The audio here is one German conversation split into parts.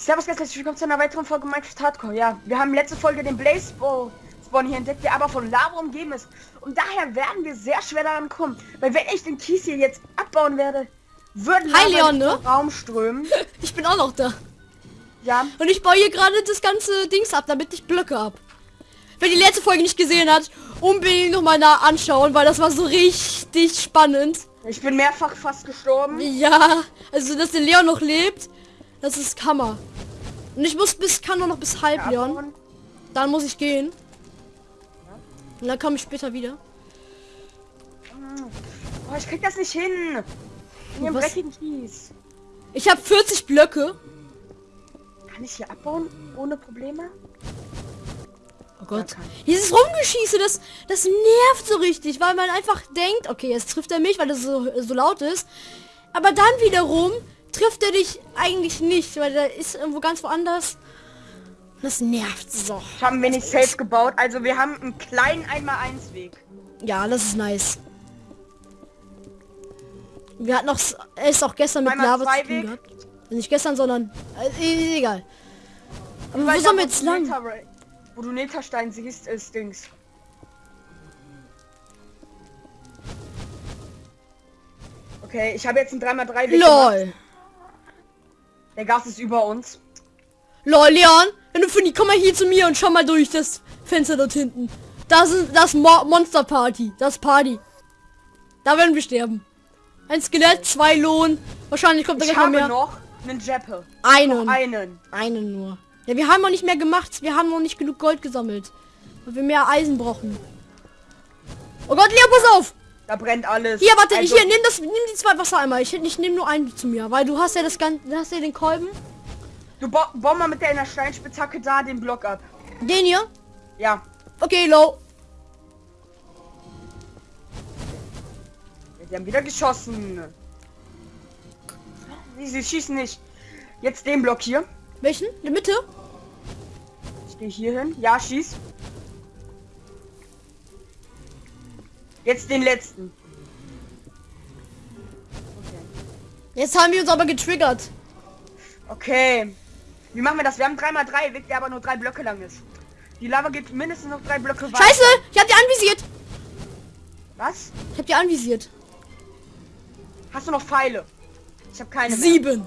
Servus ganz herzlich willkommen zu einer weiteren Folge Minecraft Hardcore. Ja, wir haben letzte Folge den Blaze Spawn hier entdeckt, der aber von Lava umgeben ist. Und daher werden wir sehr schwer daran kommen. Weil wenn ich den Kies hier jetzt abbauen werde, würden Hi, Leon, ne? Raum strömen. Ich bin auch noch da. Ja. Und ich baue hier gerade das ganze Dings ab, damit ich Blöcke ab. Wer die letzte Folge nicht gesehen hat, unbedingt noch mal nah anschauen, weil das war so richtig spannend. Ich bin mehrfach fast gestorben. Ja, also dass der Leon noch lebt, das ist Kammer. Und ich muss bis, kann nur noch bis halb, Ja, Leon. Dann muss ich gehen. Und dann komme ich später wieder. Oh, ich krieg das nicht hin. In dem dreckigen Kies. Ich habe 40 Blöcke. Kann ich hier abbauen ohne Probleme? Oh Gott. Dieses Rumgeschieße, das, das nervt so richtig, weil man einfach denkt, okay, jetzt trifft er mich, weil das so, so laut ist. Aber dann wiederum trifft er dich eigentlich nicht, weil der ist irgendwo ganz woanders. Das nervt so. Ich habe ein wenig safe gebaut. Also wir haben einen kleinen 1x1 Weg. Ja, das ist nice. Wir hatten noch, s- ist auch gestern mit Einmal Lava zu tun gehabt. Nicht gestern, sondern äh, e- egal. Aber wo Weil sollen wir jetzt lang? Wo du Netherstein siehst, ist Dings. Okay, ich habe jetzt einen 3x3 Weg gemacht. Der Gas ist über uns. Lol, Leon, wenn du für die, komm mal hier zu mir und schau mal durch das Fenster dort hinten. Das ist das Mo Monster Party. Das Party. Da werden wir sterben. Ein Skelett, zwei Lohn. Wahrscheinlich kommt da Ich gleich noch habe mehr. noch einen Jeppe. Einen. Einen. Einen nur. Ja, wir haben noch nicht mehr gemacht. Wir haben noch nicht genug Gold gesammelt. Weil wir mehr Eisen brauchen. Oh Gott, Leon, pass auf! Da brennt alles. Hier, warte, Also, hier, nimm das, nimm die zwei Wassereimer. Ich, ich nehme nur einen zu mir, weil du hast ja das ganze, du hast ja den Kolben. Du ba bau mal mit deiner Steinspitzhacke da den Block ab. Den hier. Ja. Okay, low. Sie haben wieder geschossen. Sie, sie schießen nicht. Jetzt den Block hier. Welchen? In der Mitte? Ich gehe hier hin. Ja, schieß. Jetzt den letzten. Jetzt haben wir uns aber getriggert. Okay. Wie machen wir das? Wir haben 3x3 Weg, der aber nur drei Blöcke lang ist. Die Lava geht mindestens noch drei Blöcke weiter. Scheiße, ich hab die anvisiert. Was? Ich hab die anvisiert. Hast du noch Pfeile? Ich habe keine mehr. Sieben.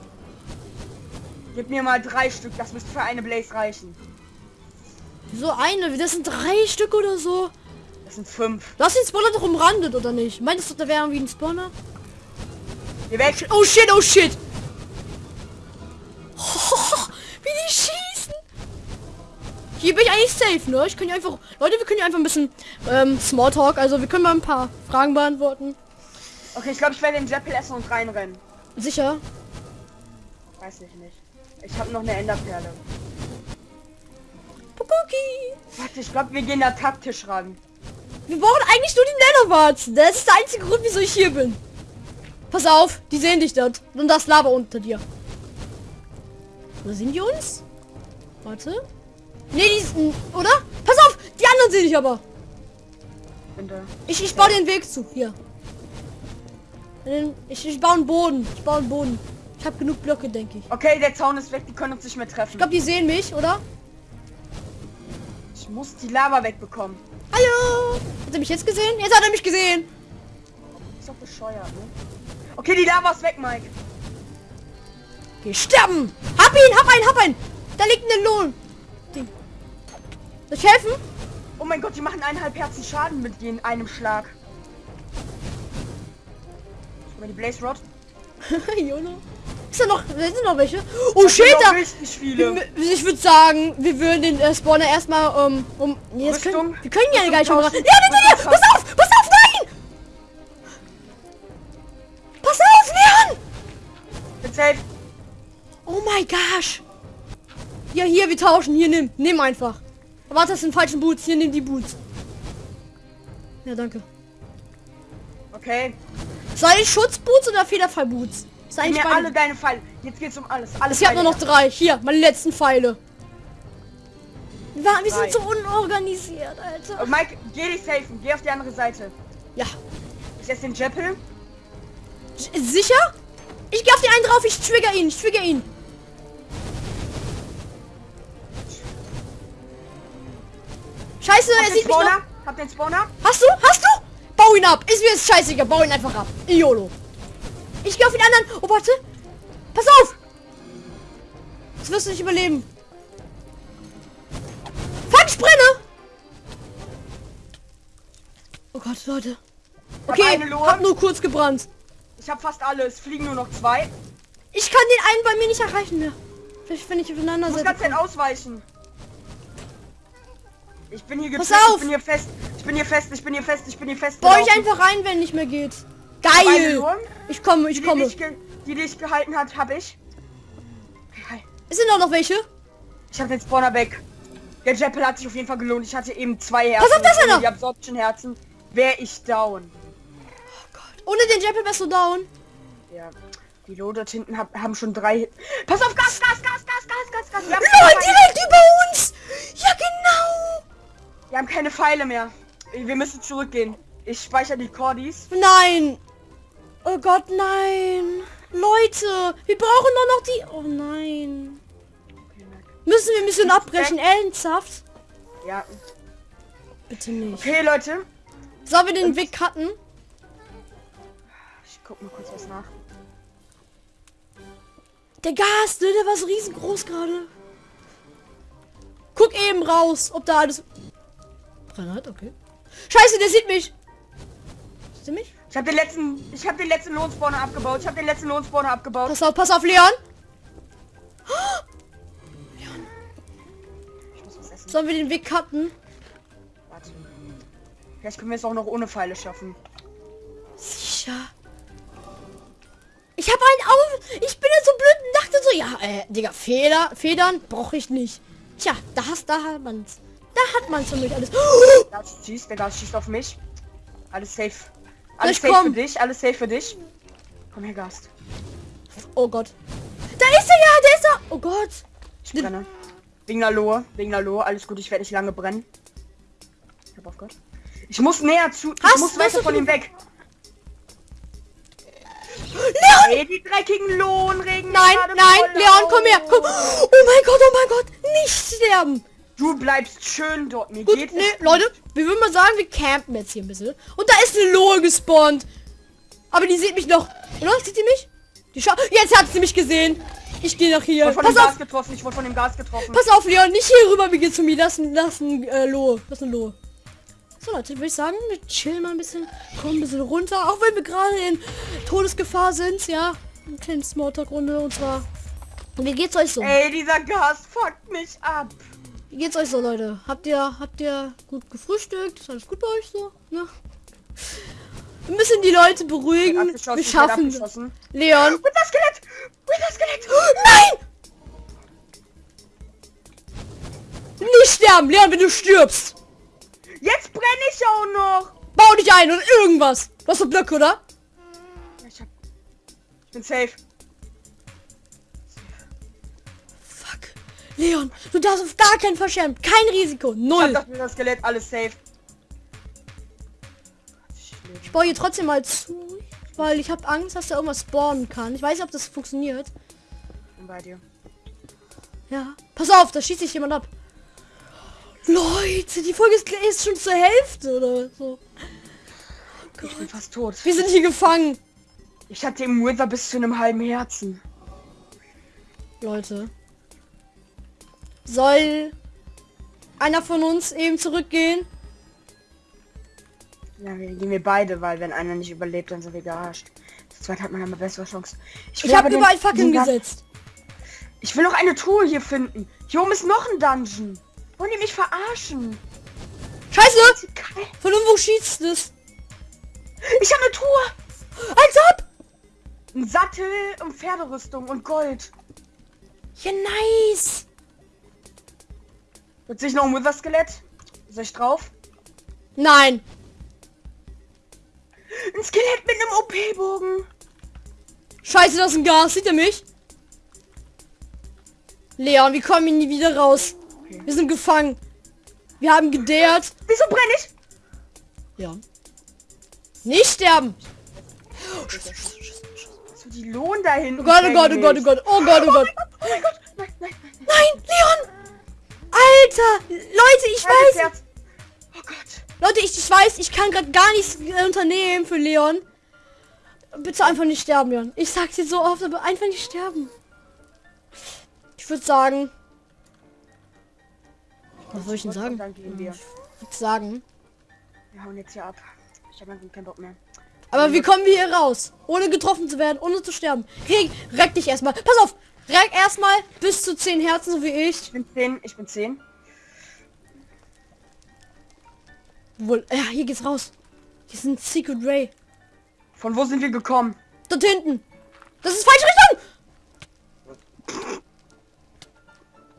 Gib mir mal drei Stück. Das müsste für eine Blaze reichen. So eine, das sind drei Stück oder so. Das sind fünf. Du hast den Spawner doch umrandet, oder nicht? Meintest du, da wäre irgendwie ein Spawner? Geh weg. Oh shit, oh shit. wie die schießen. Hier bin ich eigentlich safe, ne? Ich kann ja einfach... Leute, wir können ja einfach ein bisschen ähm, Smalltalk. Also wir können mal ein paar Fragen beantworten. Okay, ich glaube, ich werde den Jeppel essen und reinrennen. Sicher? Weiß ich nicht. Ich habe noch eine Enderperle. Pukuki. Warte, ich glaube, wir gehen da taktisch ran. Wir brauchen eigentlich nur die Netherwarzen. Das ist der einzige Grund, wieso ich hier bin. Pass auf, die sehen dich dort. Und das Lava unter dir. Oder sehen die uns? Warte. Nee, die sind, oder? Pass auf, die anderen sehen dich aber. Ich, ich baue den Weg zu. Hier. Ich, ich baue einen Boden. Ich baue einen Boden. Ich habe genug Blöcke, denke ich. Okay, der Zaun ist weg. Die können uns nicht mehr treffen. Ich glaube, die sehen mich, oder? Ich muss die Lava wegbekommen. Hallo! Hat er mich jetzt gesehen? Jetzt hat er mich gesehen. Ist doch bescheuert, ne? Okay, die Lava ist weg, Mike. Geh sterben! Hab ihn, hab einen, hab einen! Da liegt ein Lohn. Ding. Soll ich helfen? Oh mein Gott, die machen eineinhalb Herzen Schaden mit in einem Schlag. Guck mal die Blaze Rod. Jolo. Ist da noch, sind noch welche? Oh Das shit, da, viele. ich würde sagen, wir würden den äh, Spawner erstmal ähm, um... Nee, jetzt können, Rüstung. wir können ja gar nicht schon. Ja, bitte, Rüstung pass auf, pass auf, nein! Pass auf, Leon! Bin safe. Oh my gosh. Ja, hier, wir tauschen. Hier, nimm. Nimm einfach. Warte, das sind falschen Boots. Hier, nimm die Boots. Ja, danke. Okay. Soll ich Schutzboots oder Federfallboots? Sein Gib mir alle deine Pfeile. Jetzt geht's um alles. alles ich habe nur noch drei. Hier, meine letzten Pfeile. Wir, wir sind so unorganisiert, Alter. Äh, Mike, geh dich safen. Geh auf die andere Seite. Ja. Ist das den Jeppel? Äh, sicher? Ich geh auf den einen drauf. Ich trigger ihn. Ich trigger ihn. Scheiße, Hab er sieht Spawner? mich noch. Hab den Spawner. Hast du? Hast du? Bau ihn ab. Ist mir jetzt scheißegal. Bau ihn einfach ab. Iolo. Ich gehe auf den anderen. Oh, warte. Pass auf. Das wirst du nicht überleben. Fuck, ich brenne. Oh Gott, Leute. Hab Okay, Lohe. hab nur kurz gebrannt. Ich hab fast alles. Fliegen nur noch zwei. Ich kann den einen bei mir nicht erreichen mehr. Vielleicht wenn ich aufeinander Ich muss setze. ganz ausweichen. Ich bin hier Pass getrackt, auf! Ich bin hier fest. Ich bin hier fest. Ich bin hier fest. Ich bin hier fest. Bau ich einfach rein, wenn nicht mehr geht. Geil. Ich komme, Die, ich die, komme. dich ge- die dich gehalten hat, habe ich. Okay. Es sind auch noch welche. Ich habe den Spawner weg. Der Jeppel hat sich auf jeden Fall gelohnt. Ich hatte eben zwei Herzen. Pass auf, da ist Ohne einer! Die Absorption Herzen. Wäre ich down. Ohne den Jeppel wärst du down. Ja. Die Lo dort hinten hab, haben schon drei. Pass auf, Gas, Gas, Gas, Gas, Gas, Gas, Gas. Keine, direkt über uns. Ja, genau. wir haben keine Pfeile mehr. Wir müssen zurückgehen. Ich speichere die Cordis. Nein. Gott, nein. Leute, wir brauchen doch noch die... Oh nein. Müssen wir Mission abbrechen? Ernsthaft? Ja. Bitte nicht. Okay, Leute. Sollen wir den Weg cutten? Ich guck mal kurz was nach. Der Gas, ne? Der war so riesengroß gerade. Guck eben raus, ob da alles... Granat, okay. Scheiße, der sieht mich. Sieht er mich? Ich habe den letzten, ich habe den letzten Lohnspawner abgebaut. Ich habe den letzten Lohnspawner abgebaut. Pass auf, pass auf, Leon. Ich muss was essen. Sollen wir den Weg cutten? Warte. Vielleicht können wir es auch noch ohne Pfeile schaffen. Sicher. Ich habe einen auf. Ich bin jetzt so blöd und dachte so, ja, äh, Digga, Feder, Federn brauche ich nicht. Tja, da hast, da hat man's. Da hat man für mich alles. Gas schießt, der Gas schießt auf mich. Alles safe. Alles Ich safe komm. für dich, alles safe für dich. Komm her, Gast. Oh Gott. Da ist er ja, der ist da. Oh Gott. Ich brenne. Wegen der Lohe, wegen der Lohe. Alles gut, ich werde nicht lange brennen. Ich hab auf Gott. Ich muss näher zu. Hast- ich muss weiter von ihm weg. Leon! Ey, die dreckigen Lohnregen. Nein, nein, Leon, komm her. Komm. Oh mein Gott, oh mein Gott. Nicht sterben. Du bleibst schön dort. Mir Gut, geht ne, es Leute, wir würden mal sagen, wir campen jetzt hier ein bisschen. Und da ist eine Lohe gespawnt. Aber die sieht mich noch. Oder? Sieht sie mich? Die Scha Jetzt hat sie mich gesehen. Ich gehe nach Ich hier. wurde von Pass dem auf, Gas getroffen. Ich wurde von dem Gas getroffen. pass auf, Leon. Nicht hier rüber, wir gehen zu mir. Das ist ein, das ist ein äh, Lohe. Das ist eine Lohe. So, Leute, würde ich sagen, wir chillen mal ein bisschen. Kommen ein bisschen runter. Auch wenn wir gerade in Todesgefahr sind. Ja, ein kleines Smalltalk-Runde. Und zwar... Wie geht's euch so? Ey, dieser Gas fuckt mich ab. Wie geht's euch so, Leute? Habt ihr, habt ihr gut gefrühstückt? Ist alles gut bei euch so? Ja. Wir müssen die Leute beruhigen. Wir schaffen. abgeschossen. Leon. Wither Skelett! Wither Skelett! Nein! Nicht sterben, Leon, wenn du stirbst. Jetzt brenne ich auch noch! Bau dich ein oder irgendwas. Du hast doch Blöcke, oder? Ich, hab... ich bin safe. Leon, du darfst auf gar keinen sterben. Kein Risiko. Ich hab Null. das Wither Skelett, alles safe. Ich baue hier trotzdem mal zu. Weil ich habe Angst, dass da irgendwas spawnen kann. Ich weiß nicht, ob das funktioniert. Ich bin bei dir. Ja. Pass auf, da schießt sich jemand ab. Leute, die Folge ist, ist schon zur Hälfte oder so. Ich bin fast tot. Wir sind hier gefangen. Ich hatte im Wither bis zu einem halben Herzen. Leute. Soll einer von uns eben zurückgehen? Ja, wir gehen wir beide, weil wenn einer nicht überlebt, dann sind wir gearscht. Zu zweit hat man immer bessere Chance. Ich will habe überall Fackeln Gas- gesetzt. Ich will noch eine Truhe hier finden. Hier oben ist noch ein Dungeon. Wollen die mich verarschen? Scheiße! Von irgendwo schießt es. Ich habe eine Truhe. Als ob! Ein Sattel und Pferderüstung und Gold. Ja, nice. Wird sich noch ein Wither-Skelett? Soll ich drauf? Nein. Ein Skelett mit einem OP-Bogen. Scheiße, das ist ein Gas. Sieht er mich? Leon, wir kommen hier nie wieder raus. Okay. Wir sind gefangen. Wir haben gedehrt. Wieso brenne ich? Ja. Nicht sterben. So die Lohn da hinten. Oh Gott, oh Gott, oh Gott, oh Gott, oh Gott, oh Gott. Oh mein Gott. Nein, nein, nein. Nein, Leon! Alter! Leute, ich Halbes weiß... Herz. Leute, ich, ich weiß, ich kann gerade gar nichts äh, unternehmen für Leon. Bitte einfach nicht sterben, Leon. Ich sag's dir so oft, aber einfach nicht sterben. Ich würde sagen. Was soll ich denn sagen? Ich würde sagen. Wir hauen jetzt hier ab. Ich habe keinen Bock mehr. Aber wie kommen wir hier raus? Ohne getroffen zu werden, ohne zu sterben. Reg, reck dich erstmal. Pass auf! Reck erstmal bis zu 10 Herzen, so wie ich. Ich bin 10, ich bin 10. Wohl, ja, hier geht's raus. Hier ist ein Secret Ray. Von wo sind wir gekommen? Dort hinten. Das ist falsche Richtung!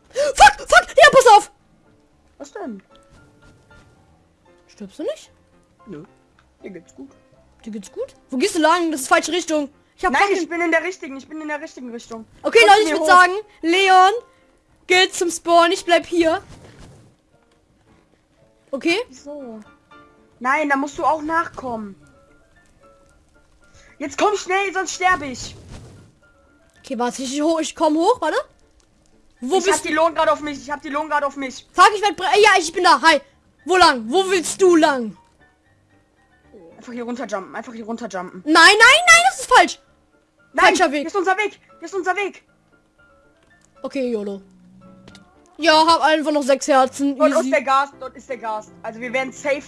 Fuck, fuck! Ja, pass auf! Was denn? Stirbst du nicht? Nö. Mir geht's gut. Dir geht's gut? Wo gehst du lang? Das ist falsche Richtung. Ich hab Nein, fucking- ich bin in der richtigen. Ich bin in der richtigen Richtung. Okay, Komm Leute, ich würde hoch. sagen, Leon geht zum Spawn. Ich bleib hier. Okay? Wieso? Nein, da musst du auch nachkommen. Jetzt komm schnell, sonst sterbe ich. Okay, warte, ich, hoch, ich komm hoch, warte. Wo ich hab bist du? die Lohn gerade auf mich. Ich hab die Lohn gerade auf mich. Fuck, ich werd... Ja, ich bin da. Hi. Wo lang? Wo willst du lang? Einfach hier runterjumpen. Einfach hier runterjumpen. Nein, nein, nein, das ist falsch. Nein, Falscher Weg. Hier ist unser Weg. Hier ist unser Weg. Okay, YOLO. Ja, hab einfach noch sechs Herzen. Dort ist Easy. der Gas. Dort ist der Gas. Also wir werden safe.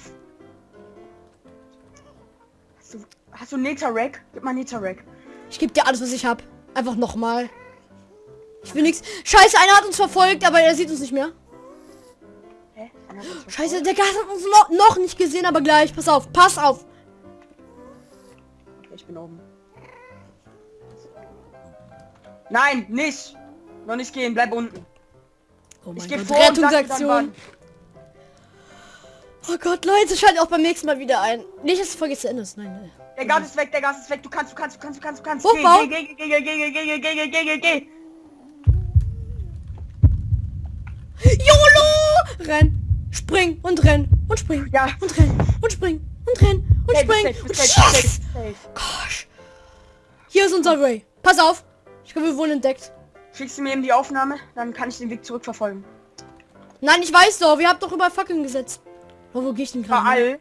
Hast du, hast du Netherrack? Gib mal Netherrack. Ich gebe dir alles, was ich hab. Einfach nochmal. Ich will nichts. Scheiße, einer hat uns verfolgt, aber er sieht uns nicht mehr. Hä? Scheiße, der Gas hat uns noch, noch nicht gesehen, aber gleich. Pass auf, pass auf. Ich bin oben. Nein, nicht. Noch nicht gehen, bleib unten. Oh Ich gehe vor Rettungsaktion. Oh Gott, Leute, schaltet auch beim nächsten Mal wieder ein. Nicht, dass Folge zu Ende ist. Nein, nein. Der Gas ist weg, der Gas ist weg. Du kannst, du kannst, du kannst, du kannst, du kannst. Hochbau. Geh, geh, geh, geh, geh, geh, geh, geh, geh, geh. YOLO! Renn, spring und renn und spring Ja. und renn und spring und renn und spring und. Gosh. Hier ist unser Ray. Pass auf. Ich glaube, wir wurden entdeckt. Schickst du mir eben die Aufnahme, dann kann ich den Weg zurückverfolgen. Nein, ich weiß doch. Wir habt doch über Fackeln gesetzt. Oh, wo gehe ich denn gerade? Überall.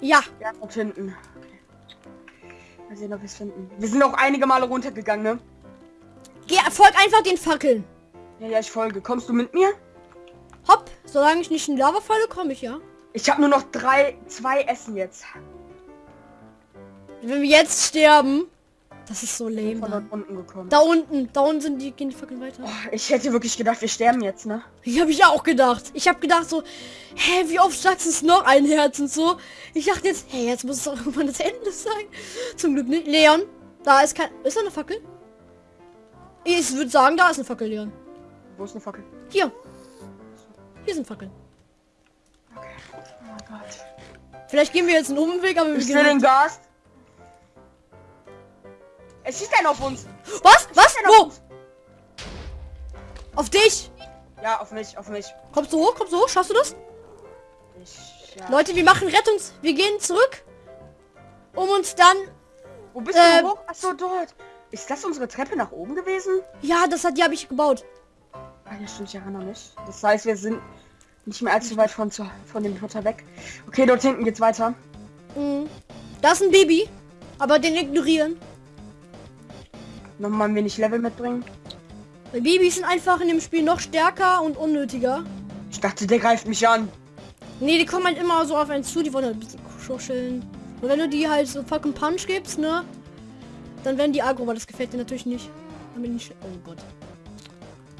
Ja. Ja, dort hinten. Okay. Mal sehen, ob wir es finden. Wir sind auch einige Male runtergegangen, ne? Geh, folg einfach den Fackeln. Ja, ja, ich folge. Kommst du mit mir? Hopp. Solange ich nicht in Lava falle, komme ich, ja. Ich habe nur noch drei, zwei Essen jetzt. Wenn wir jetzt sterben, das ist so lame. Von dort unten gekommen. Da unten, da unten sind die, gehen die Fackeln weiter. Oh, ich hätte wirklich gedacht, wir sterben jetzt, ne? Ich habe ich auch gedacht. Ich habe gedacht so, hä, wie oft sagst du es noch ein Herz und so. Ich dachte jetzt, hey, jetzt muss es doch irgendwann das Ende sein. Zum Glück nicht. Leon, da ist kein, ist da eine Fackel? Ich würde sagen, da ist eine Fackel, Leon. Wo ist eine Fackel? Hier. Hier sind Fackeln. Okay. Oh mein Gott. Vielleicht gehen wir jetzt einen Umweg, aber wir Ich sehe den gehen. Gas. Es schießt einer auf uns. Was? Was? Einer auf Wo? uns. Auf dich? Ja, auf mich, auf mich. Kommst du hoch? Kommst du hoch? Schaffst du das? Ich, ja. Leute, wir machen Rettungs... Wir gehen zurück, um uns dann... Wo bist äh, du hoch? Achso, dort. Ist das unsere Treppe nach oben gewesen? Ja, das hat die habe ich gebaut. Ah, ja, stimmt, ich erinnere mich. Das heißt, wir sind nicht mehr allzu weit von, zu, von dem Hotel weg. Okay, dort hinten geht's weiter. Mhm. Da ist ein Baby, aber den ignorieren. Nochmal ein wenig Level mitbringen. Weil Babys sind einfach in dem Spiel noch stärker und unnötiger. Ich dachte, der greift mich an. Nee, die kommen halt immer so auf einen zu, die wollen halt ein bisschen schuscheln. Und wenn du die halt so fucking Punch gibst, ne? Dann werden die aggro, aber das gefällt dir natürlich nicht. Dann bin ich... Oh Gott.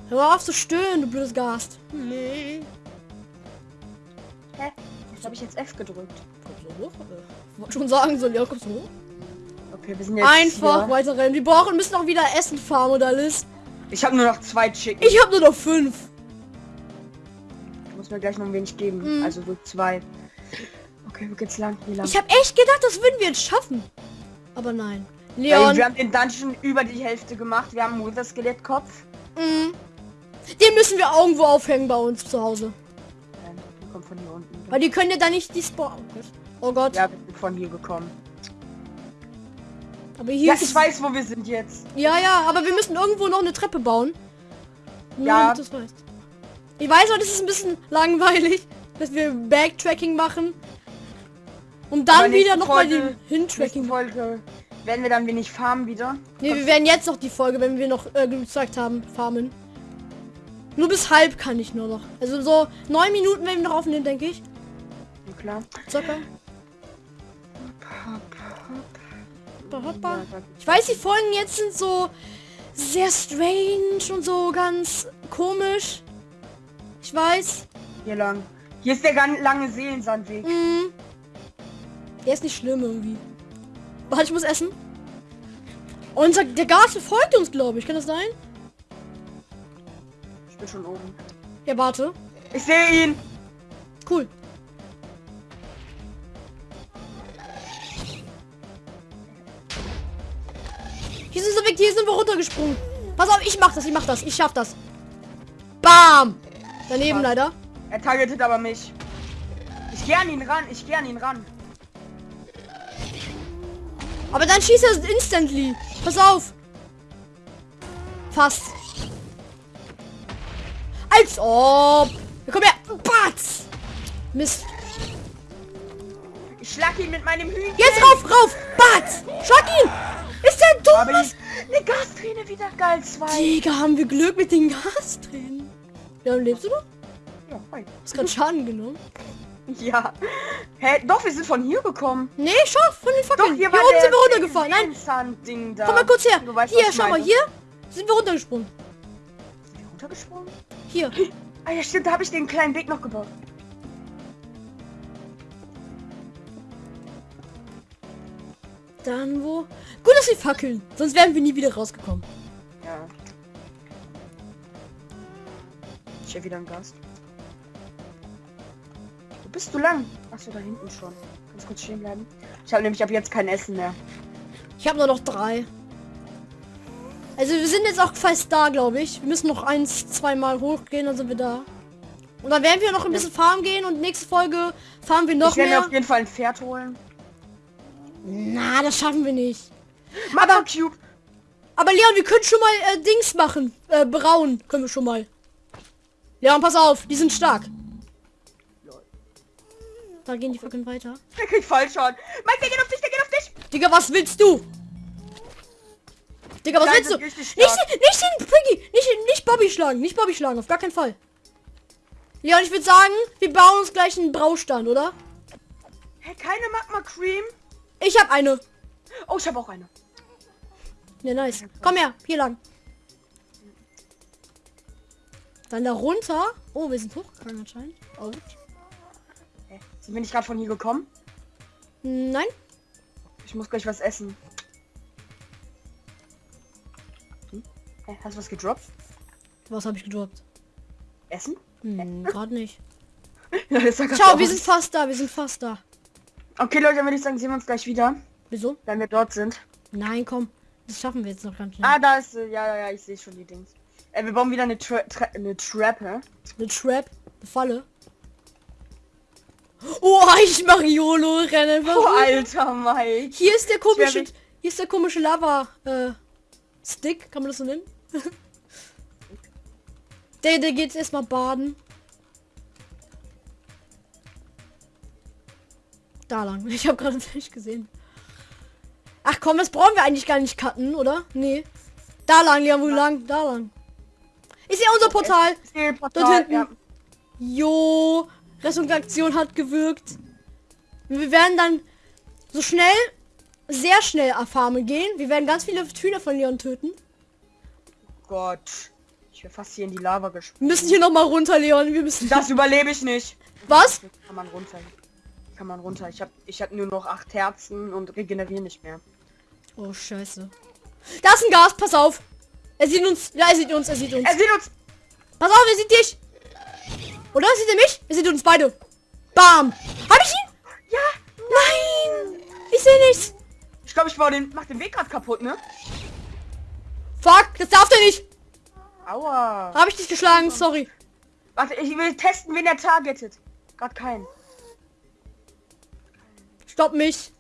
Hör auf zu stöhnen, du blödes Gast. Nee. Hä? Was habe ich jetzt F gedrückt? Kommst du hoch? Äh, wollte schon sagen soll, ja, kommst du hoch? Okay, wir sind jetzt Einfach hier. weiter rennen. Wir brauchen, müssen auch wieder Essen farmen oder alles. Ich habe nur noch zwei Chicken. Ich habe nur noch fünf. Ich muss mir gleich noch ein wenig geben. Mhm. Also so zwei. Okay, wo geht's lang? Hier lang. Ich habe echt gedacht, das würden wir jetzt schaffen. Aber nein. Ey, Leon. wir haben den Dungeon über die Hälfte gemacht. Wir haben einen Wither Skelettkopf. Mhm. Den müssen wir irgendwo aufhängen bei uns zu Hause. Der kommt von hier unten. Weil die können ja dann nicht die Spawn. Oh Gott. Ja, wir sind von hier gekommen. Aber hier Ja, ist ich weiß, wo wir sind jetzt. Ja, ja, aber wir müssen irgendwo noch eine Treppe bauen. Nur Ja. damit du es weißt. Ich weiß, heute ist es ein bisschen langweilig, dass wir Backtracking machen. Um dann wieder nächste nochmal den Hintracking. Folge werden wir dann wenig farmen wieder. Ne, wir werden jetzt noch die Folge, wenn wir noch äh, gezeigt haben, farmen. Nur bis halb kann ich nur noch. Also so neun Minuten werden wir noch aufnehmen, denke ich. Ja, klar. Circa. Hoppa, hoppa. Ich weiß, die Folgen jetzt sind so sehr strange und so ganz komisch. Ich weiß. Hier lang. Hier ist der ganz lange Seelensandweg. Mm. Der ist nicht schlimm irgendwie. Warte, ich muss essen. Unser, der Gas folgt uns, glaube ich. Kann das sein? Ich bin schon oben. Ja, warte. Ich sehe ihn. Cool. Hier sind sie weg, hier sind wir runtergesprungen. Pass auf, ich mach das, ich mach das, ich schaff das. Bam! Daneben Was? leider. Er targetet aber mich. Ich gehe an ihn ran. Ich gehe an ihn ran. Aber dann schießt er instantly. Pass auf. Fast. Als ob. Ja, komm her. Batz. Mist. Ich schlag ihn mit meinem Hühnchen. Jetzt rauf, rauf. Batz. Schlag ihn. Ist der dumm? Aber Was? ich, eine Gasträne wieder geil. Zwei. Digga, haben wir Glück mit den Gastränen. Ja, lebst du noch? Ja, hi. Hast gerade Schaden genommen? ja. Hä? Doch, wir sind von hier gekommen. Nee, schau, von den Doch, Fackeln. hier, Hier, war oben der sind wir runtergefallen. Nein, komm mal kurz her. Weißt, Hier, schau mal, hier sind wir runtergesprungen. Sind wir runtergesprungen? Hier. Ah ja, stimmt. Da habe ich den kleinen Weg noch gebaut. Dann wo? Gut, dass sie fackeln. Sonst wären wir nie wieder rausgekommen. Ja. Ich habe wieder einen Gast. Wo bist du lang? Achso, da hinten schon. Ganz kurz stehen bleiben. Ich habe nämlich ab jetzt kein Essen mehr. Ich habe nur noch drei. Also wir sind jetzt auch fast da, glaube ich. Wir müssen noch eins, zweimal hochgehen, dann sind wir da. Und dann werden wir noch ein bisschen farmen gehen und nächste Folge fahren wir noch ich werde mir mehr. auf jeden Fall ein Pferd holen. Na, das schaffen wir nicht. Mama Cube. Aber Leon, wir können schon mal äh, Dings machen. Äh, brauen können wir schon mal. Leon, pass auf, die sind stark. Da gehen die Fackeln weiter. Der kriegt Fallschaden. Mike, der geht auf dich, der geht auf dich. Digga, was willst du? Digga, was Nein, willst du? Nicht, nicht den Priggy, nicht, nicht Bobby schlagen, nicht Bobby schlagen, auf gar keinen Fall. Leon, ich würde sagen, wir bauen uns gleich einen Braustand, oder? Hä, keine Magma Cream? Ich habe eine. Oh, ich habe auch eine. Ja, nice. Komm her, hier lang. Dann da runter. Oh, wir sind hochgegangen anscheinend. Oh. Hä, sind wir nicht gerade von hier gekommen? Nein. Ich muss gleich was essen. Hm? Hä, hast du was gedroppt? Was habe ich gedroppt? Essen? Hm, gerade nicht. Ciao, wir sind fast da, wir sind fast da. Okay, Leute, dann würde ich sagen, sehen wir uns gleich wieder, Wieso? wenn wir dort sind. Nein, komm. Das schaffen wir jetzt noch ganz schnell. Ah, da ist, äh, ja, ja, ja, ich sehe schon die Dings. Äh, wir bauen wieder eine, Tra Tra eine Trap, hä? Eine Trap. Eine Falle. Oh, ich mache YOLO rennen. Oh, Alter, Mike. Hier ist der komische, hier ist der komische Lava äh, Stick, kann man das so nennen? der, der geht erstmal baden. Da lang. Ich habe gerade nicht gesehen. Ach komm, das brauchen wir eigentlich gar nicht cutten, oder? Nee. Da lang, Leon, wo lang? Da lang. Ist ja unser Portal. Ich sehe Dort Portal, hinten. ja. Jo, Rettungsaktion hat gewirkt. Wir werden dann so schnell, sehr schnell auf Farme gehen. Wir werden ganz viele Hühner von Leon töten. Gott. Ich wäre fast hier in die Lava Wir gesprungen. müssen hier noch mal runter, Leon. Wir müssen. Das überlebe ich nicht. Was? Kann man runter. Kann man runter. Ich habe ich hab nur noch acht Herzen und regeneriere nicht mehr. Oh Scheiße. Da ist ein Gas. Pass auf. Er sieht uns. Ja, er sieht uns. Er sieht uns. Er sieht uns. Pass auf, er sieht dich. Oder sieht er mich? Er sieht uns beide. Bam. Hab ich ihn? Ja. Nein. Ich sehe nichts. Ich glaube, ich baue den, mach den Weg gerade kaputt, ne? Fuck, das darf der nicht. Aua. Habe ich dich geschlagen. Sorry. Warte, ich will testen, wen er targetet. Gerade keinen. Stopp mich.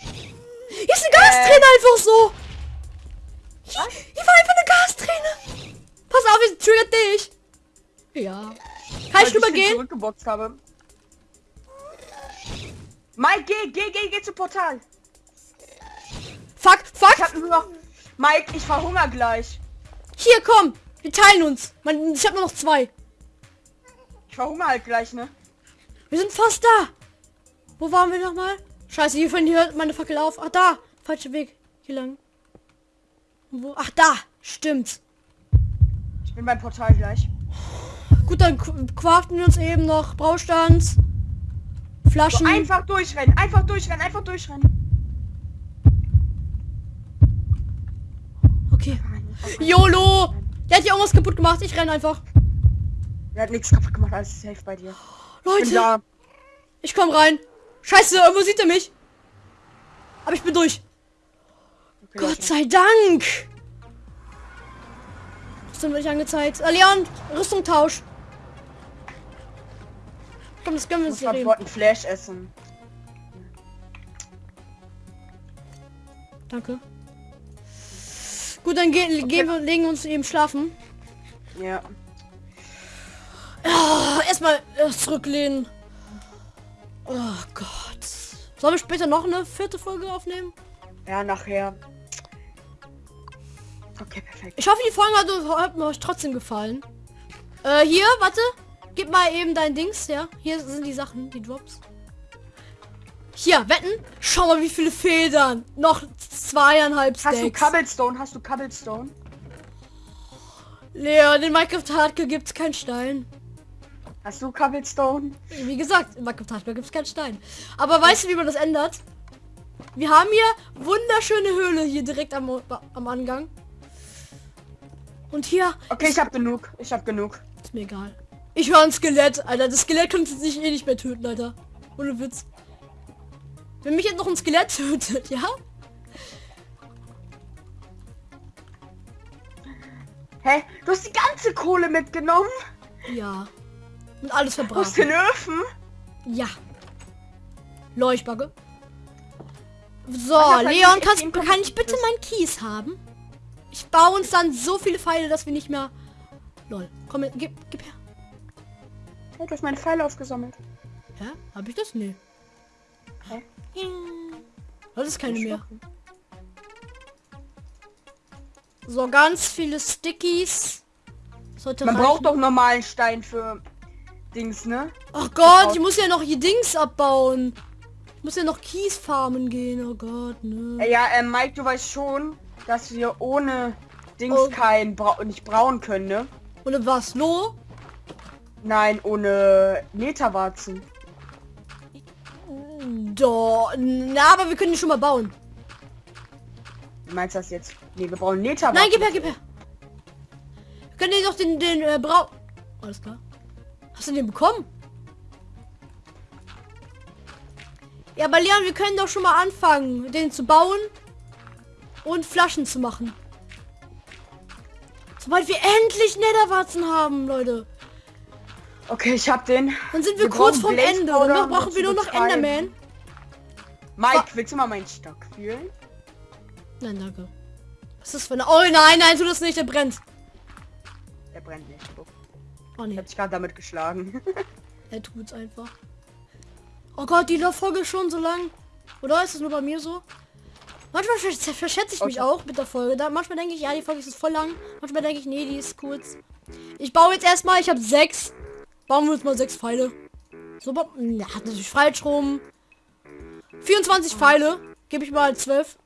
Hier ist eine Gasträne einfach so. Hier, hier war einfach eine Gasträne. Pass auf, es triggert dich. Ja. Kann ich Weil drüber den gehen? zurückgeboxt habe. Mike, geh, geh, geh, geh zu Portal. Fuck, fuck. Ich hab nur noch... Mike, ich verhungere gleich. Hier, komm. Wir teilen uns. Man, ich habe nur noch zwei. Ich verhungere halt gleich, ne? Wir sind fast da. Wo waren wir noch mal? Scheiße, hier vorhin hört meine Fackel auf. Ach, da. Falscher Weg. Hier lang. Wo? Ach, da. Stimmt. Ich bin beim Portal gleich. Gut, dann craften wir uns eben noch Braustand. So, Flaschen. einfach durchrennen, einfach durchrennen, einfach durchrennen. okay. YOLO! Der hat ja irgendwas kaputt gemacht. Ich renne einfach. Er hat nichts kaputt gemacht, alles ist safe bei dir. Ich bin Leute, da. ich komm rein. Scheiße, irgendwo sieht er mich. Aber ich bin durch. Okay, Gott sei Dank. Rüstung wird nicht angezeigt. Äh, Leon, Rüstung tausch. Komm, das können wir Ich uns nehmen. dort einen Flash essen. Danke. Gut, dann gehen, gehen wir, legen wir uns eben schlafen. Ja. Ah, erstmal äh, zurücklehnen. Oh Gott. Sollen wir später noch eine vierte Folge aufnehmen? Ja, nachher. Okay, perfekt. Ich hoffe, die Folge hat, hat euch trotzdem gefallen. Äh, hier, warte. Gib mal eben dein Dings, ja. Hier sind die Sachen, die Drops. Hier, wetten. Schau mal, wie viele Federn. Noch zweieinhalb Hast du Stacks. Cobblestone? Hast du Cobblestone? Lea, in Minecraft Hardcore gibt's keinen Stein. Hast du Cobblestone? Wie gesagt, in Minecraft Hardcore gibt's keinen Stein. Aber weißt du, wie man das ändert? Wir haben hier wunderschöne Höhle hier direkt am, am Angang. Und hier Okay, ich hab genug. Ich hab genug. ist mir egal. Ich höre ein Skelett, Alter. Das Skelett könnte sich eh nicht mehr töten, Alter. Ohne Witz. Wenn mich jetzt noch ein Skelett tötet, ja? Hä? Du hast die ganze Kohle mitgenommen? Ja. Und alles Aus verbraten. den Öfen? Ja. Leuchtbagge. So, Leon, kannst, kann ich bitte meinen Kies haben? Ich baue uns dann so viele Pfeile, dass wir nicht mehr... Lol. Komm, gib, gib her. Hey, du hast meine Pfeile aufgesammelt. Hä? Hab ich das? Nee. Hä? Ja. Das ist keine mehr. So, ganz viele Stickies. Sollte Man reichen. braucht doch normalen Stein für Dings, ne? Ach Gott, ich muss ja noch hier Dings abbauen. Ich muss ja noch Kies farmen gehen. Oh Gott, ne. Ja, äh, Mike, du weißt schon, dass wir ohne Dings Oh. kein Bra nicht brauen können, ne? Oder was? Lo? Nein, ohne Netherwarzen. Doch. Na, aber wir können die schon mal bauen. Meinst du das jetzt? Nee, wir brauchen Netherwarzen. Nein, gib her, gib her. Wir können dir doch den, den äh, Brau... Alles klar. Hast du den bekommen? Ja, aber Leon, wir können doch schon mal anfangen, den zu bauen und Flaschen zu machen. Sobald wir endlich Netherwarzen haben, Leute. Okay, ich hab den. Dann sind wir, Wir kurz vorm Ende. Und noch brauchen wir nur noch betreiben. Enderman. Mike, willst du mal meinen Stock fühlen? Nein, danke. Was ist das für eine... Oh nein, nein, tu das nicht, der brennt. Der brennt nicht. Oh Ich nee, hab dich gerade damit geschlagen. er tut's einfach. Oh Gott, die Folge ist schon so lang. Oder ist es nur bei mir so? Manchmal versch verschätze ich mich Okay. auch mit der Folge. Da, manchmal denke ich, ja, die Folge ist voll lang. Manchmal denke ich, nee, die ist kurz. Ich baue jetzt erstmal, ich habe sechs. Bauen wir uns mal sechs Pfeile. So, ba- ja, natürlich falsch rum. 24 Pfeile. Gebe ich mal 12.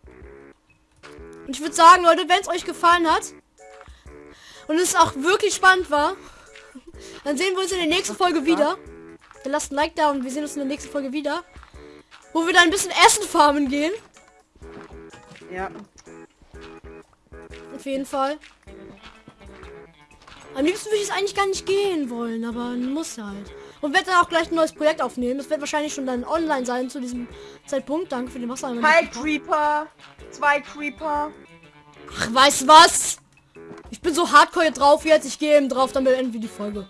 Und ich würde sagen, Leute, wenn es euch gefallen hat und es auch wirklich spannend war, dann sehen wir uns in der nächsten Folge wieder. Dann lasst ein Like da und wir sehen uns in der nächsten Folge wieder. Wo wir dann ein bisschen Essen farmen gehen. ja. Auf jeden Fall. Am liebsten würde ich es eigentlich gar nicht gehen wollen, aber muss halt. Und werde dann auch gleich ein neues Projekt aufnehmen. Das wird wahrscheinlich schon dann online sein zu diesem Zeitpunkt. Danke für den Wasser. Hi Creeper. Zwei Creeper. Ach, weißt was? Ich bin so hardcore drauf jetzt. Ich gehe eben drauf, dann beenden wir die Folge.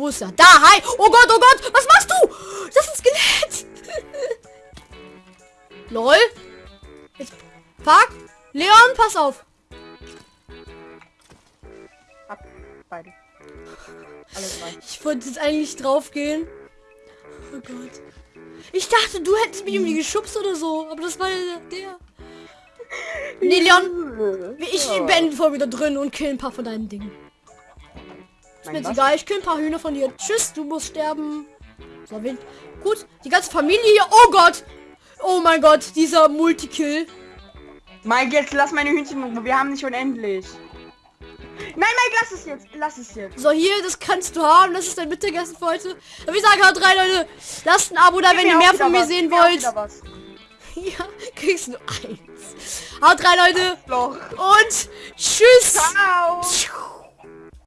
Wo ist er? Da, hi! Oh Gott, oh Gott! Was machst du? Das ist ein Skelett! Lol. Jetzt, fuck! Leon, pass auf! Hab beide. Alle drei. Ich wollte jetzt eigentlich drauf gehen. Oh Gott. Ich dachte, du hättest mich irgendwie geschubst oder so. Aber das war ja der. Nee, Leon. Ich bin voll wieder drin und kill ein paar von deinen Dingen. Ist mir jetzt egal, ich kill ein paar Hühner von dir. Tschüss, du musst sterben. So, wen? Gut, die ganze Familie hier. Oh Gott. Oh mein Gott, dieser Multikill. Mike, jetzt lass meine Hühnchen. Wir haben nicht unendlich. Nein, Mike, lass es jetzt. Lass es jetzt. So, hier, das kannst du haben. Das ist dein Mittagessen für heute. Und wir sagen haut rein, Leute. Lasst ein Abo da, wenn ihr mehr von mir was. sehen wollt. Ja, kriegst du eins. Haut rein, Leute. Und tschüss. Ciao.